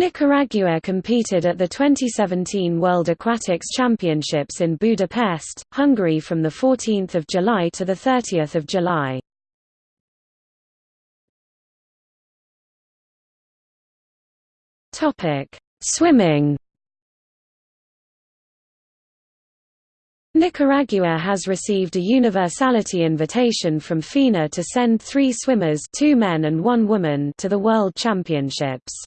Nicaragua competed at the 2017 World Aquatics Championships in Budapest, Hungary from 14 July to 30 July. Swimming Nicaragua has received a universality invitation from FINA to send three swimmers two men and one woman to the World Championships.